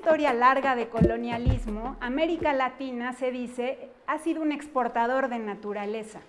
historia larga de colonialismo, América Latina, se dice, ha sido un exportador de naturaleza,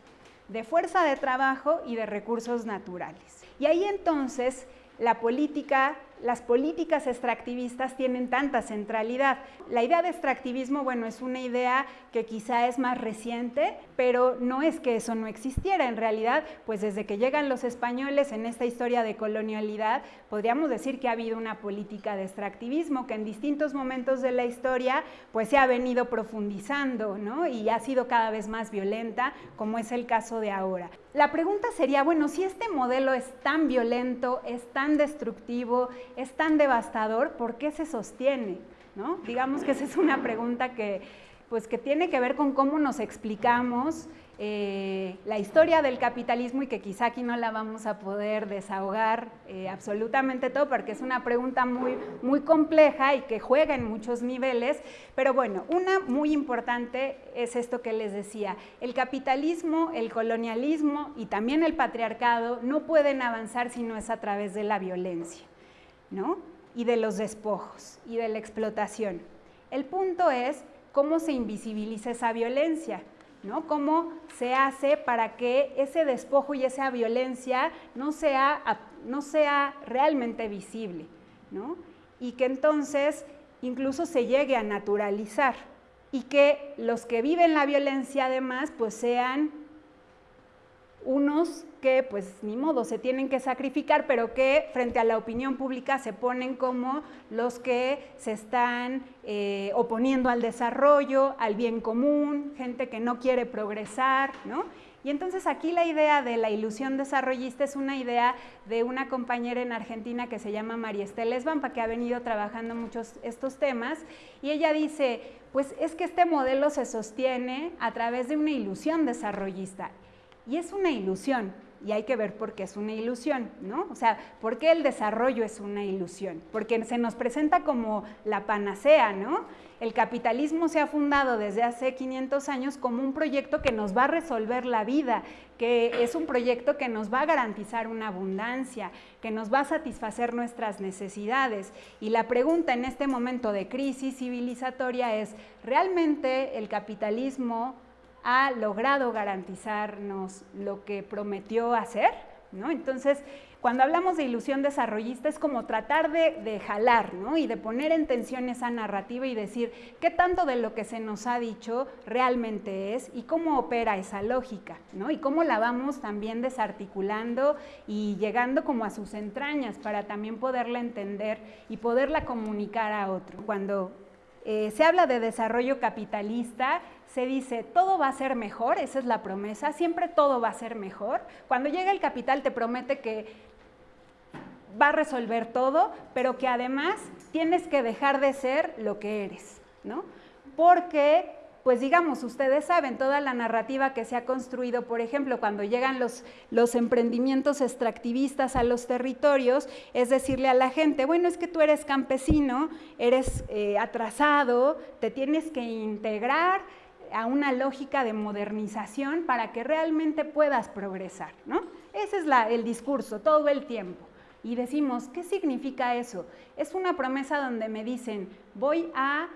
de fuerza de trabajo y de recursos naturales. Y ahí entonces la política las políticas extractivistas tienen tanta centralidad. La idea de extractivismo, bueno, es una idea que quizá es más reciente, pero no es que eso no existiera. En realidad, pues desde que llegan los españoles en esta historia de colonialidad, podríamos decir que ha habido una política de extractivismo que en distintos momentos de la historia, pues se ha venido profundizando, ¿no? Y ha sido cada vez más violenta, como es el caso de ahora. La pregunta sería, bueno, si este modelo es tan violento, es tan destructivo, es tan devastador, ¿por qué se sostiene? ¿No? Digamos que esa es una pregunta que, pues, que tiene que ver con cómo nos explicamos eh, la historia del capitalismo y que quizá aquí no la vamos a poder desahogar eh, absolutamente todo porque es una pregunta muy, muy compleja y que juega en muchos niveles, pero bueno, una muy importante es esto que les decía, el capitalismo, el colonialismo y también el patriarcado no pueden avanzar si no es a través de la violencia. ¿no? y de los despojos y de la explotación. El punto es cómo se invisibiliza esa violencia, ¿no? cómo se hace para que ese despojo y esa violencia no sea, no sea realmente visible ¿no? y que entonces incluso se llegue a naturalizar y que los que viven la violencia además pues sean unos que pues ni modo se tienen que sacrificar, pero que frente a la opinión pública se ponen como los que se están eh, oponiendo al desarrollo, al bien común, gente que no quiere progresar, ¿no? Y entonces aquí la idea de la ilusión desarrollista es una idea de una compañera en Argentina que se llama María Estela Esbampa, que ha venido trabajando muchos estos temas, y ella dice, pues es que este modelo se sostiene a través de una ilusión desarrollista. Y es una ilusión, y hay que ver por qué es una ilusión, ¿no? O sea, ¿por qué el desarrollo es una ilusión? Porque se nos presenta como la panacea, ¿no? El capitalismo se ha fundado desde hace 500 años como un proyecto que nos va a resolver la vida, que es un proyecto que nos va a garantizar una abundancia, que nos va a satisfacer nuestras necesidades. Y la pregunta en este momento de crisis civilizatoria es, ¿realmente el capitalismo ha logrado garantizarnos lo que prometió hacer, ¿no? Entonces, cuando hablamos de ilusión desarrollista es como tratar de, jalar ¿no? y de poner en tensión esa narrativa y decir qué tanto de lo que se nos ha dicho realmente es y cómo opera esa lógica ¿no? y cómo la vamos también desarticulando y llegando como a sus entrañas para también poderla entender y poderla comunicar a otro. Cuando eh, se habla de desarrollo capitalista, se dice todo va a ser mejor, esa es la promesa, siempre todo va a ser mejor. Cuando llega el capital te promete que va a resolver todo, pero que además tienes que dejar de ser lo que eres, ¿no? Porque pues digamos, ustedes saben toda la narrativa que se ha construido, por ejemplo, cuando llegan los, emprendimientos extractivistas a los territorios, es decirle a la gente, bueno, es que tú eres campesino, eres eh, atrasado, te tienes que integrar a una lógica de modernización para que realmente puedas progresar, ¿no? Ese es la, el discurso todo el tiempo. Y decimos, ¿qué significa eso? Es una promesa donde me dicen, voy a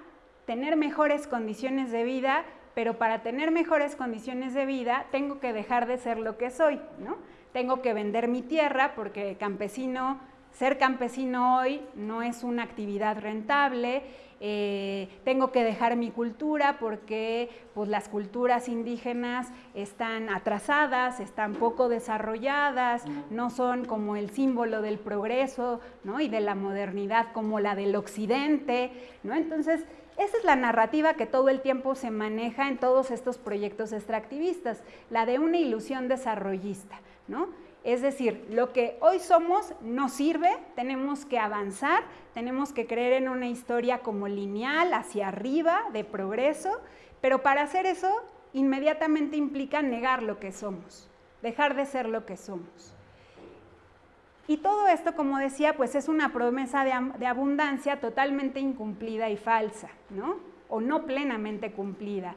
tener mejores condiciones de vida, pero para tener mejores condiciones de vida tengo que dejar de ser lo que soy, ¿no? Tengo que vender mi tierra porque campesino, ser campesino hoy no es una actividad rentable, eh, tengo que dejar mi cultura porque pues, las culturas indígenas están atrasadas, están poco desarrolladas, no son como el símbolo del progreso ¿no? y de la modernidad como la del occidente, ¿no? Entonces, esa es la narrativa que todo el tiempo se maneja en todos estos proyectos extractivistas, la de una ilusión desarrollista, ¿no? Es decir, lo que hoy somos no sirve, tenemos que avanzar, tenemos que creer en una historia como lineal, hacia arriba, de progreso, pero para hacer eso inmediatamente implica negar lo que somos, dejar de ser lo que somos. Y todo esto, como decía, pues es una promesa de, abundancia totalmente incumplida y falsa, ¿no? O no plenamente cumplida.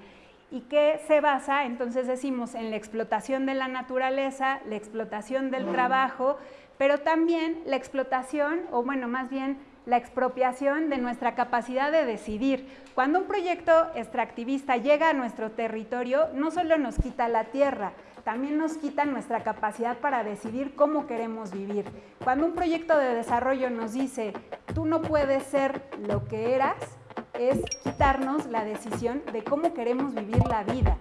¿Y que se basa? Entonces decimos en la explotación de la naturaleza, la explotación del trabajo, pero también la explotación, o bueno, más bien la expropiación de nuestra capacidad de decidir. Cuando un proyecto extractivista llega a nuestro territorio, no solo nos quita la tierra, también nos quita nuestra capacidad para decidir cómo queremos vivir. Cuando un proyecto de desarrollo nos dice, tú no puedes ser lo que eras, es quitarnos la decisión de cómo queremos vivir la vida.